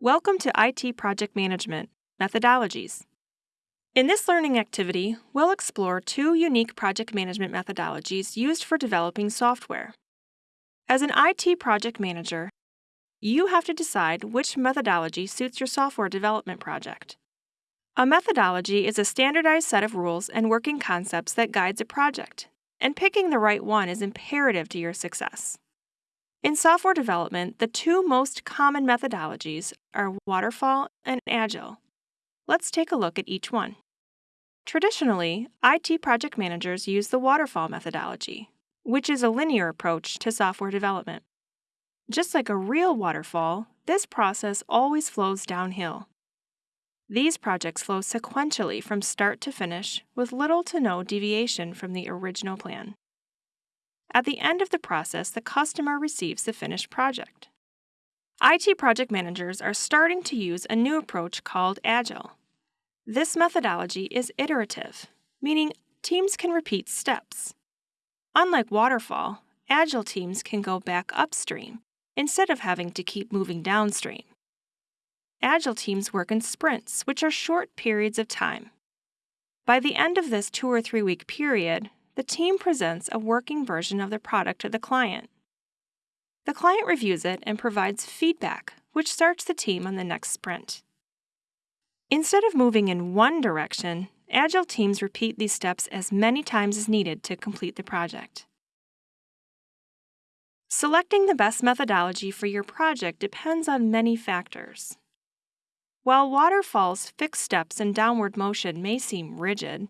Welcome to IT Project Management Methodologies. In this learning activity, we'll explore two unique project management methodologies used for developing software. As an IT project manager, you have to decide which methodology suits your software development project. A methodology is a standardized set of rules and working concepts that guides a project, and picking the right one is imperative to your success. In software development, the two most common methodologies are waterfall and agile. Let's take a look at each one. Traditionally, IT project managers use the waterfall methodology, which is a linear approach to software development. Just like a real waterfall, this process always flows downhill. These projects flow sequentially from start to finish with little to no deviation from the original plan. At the end of the process, the customer receives the finished project. IT project managers are starting to use a new approach called Agile. This methodology is iterative, meaning teams can repeat steps. Unlike Waterfall, Agile teams can go back upstream instead of having to keep moving downstream. Agile teams work in sprints, which are short periods of time. By the end of this two or three week period, the team presents a working version of the product to the client. The client reviews it and provides feedback, which starts the team on the next sprint. Instead of moving in one direction, Agile teams repeat these steps as many times as needed to complete the project. Selecting the best methodology for your project depends on many factors. While waterfall's fixed steps and downward motion may seem rigid,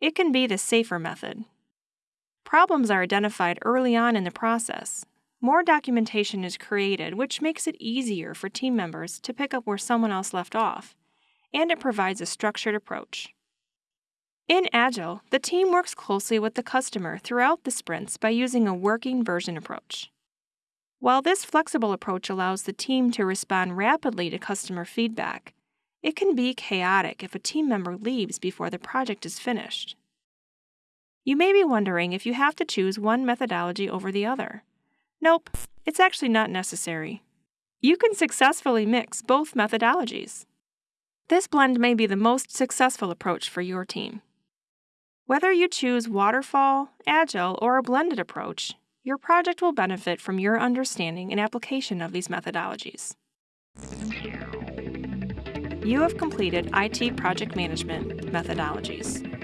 it can be the safer method. Problems are identified early on in the process. More documentation is created, which makes it easier for team members to pick up where someone else left off, and it provides a structured approach. In Agile, the team works closely with the customer throughout the sprints by using a working version approach. While this flexible approach allows the team to respond rapidly to customer feedback, it can be chaotic if a team member leaves before the project is finished. You may be wondering if you have to choose one methodology over the other. Nope, it's actually not necessary. You can successfully mix both methodologies. This blend may be the most successful approach for your team. Whether you choose waterfall, agile, or a blended approach, your project will benefit from your understanding and application of these methodologies. You have completed IT project management methodologies.